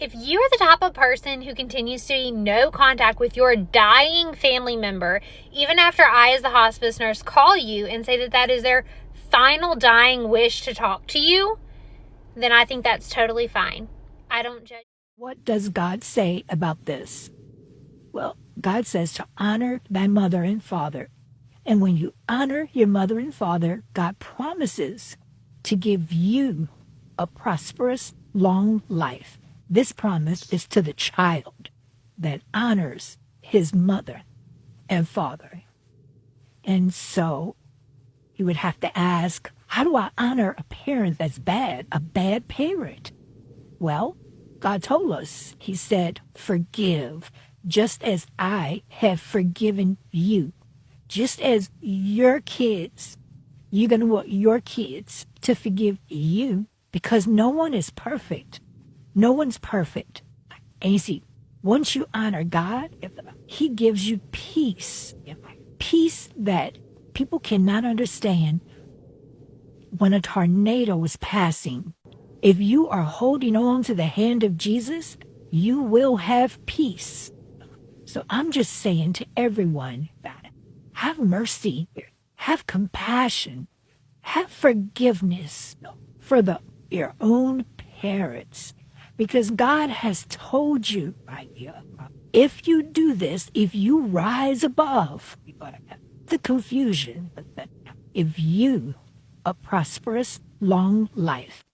If you are the type of person who continues to be no contact with your dying family member, even after I, as the hospice nurse, call you and say that that is their final dying wish to talk to you, then I think that's totally fine. I don't judge. What does God say about this? Well, God says to honor thy mother and father. And when you honor your mother and father, God promises to give you a prosperous, long life. This promise is to the child that honors his mother and father. And so you would have to ask, how do I honor a parent that's bad, a bad parent? Well, God told us, He said, forgive, just as I have forgiven you. Just as your kids, you're going to want your kids to forgive you because no one is perfect. No one's perfect. And you see, once you honor God, He gives you peace. Peace that people cannot understand when a tornado is passing. If you are holding on to the hand of Jesus, you will have peace. So I'm just saying to everyone, have mercy, have compassion, have forgiveness for the your own parents because God has told you, if you do this, if you rise above the confusion, if you a prosperous, long life,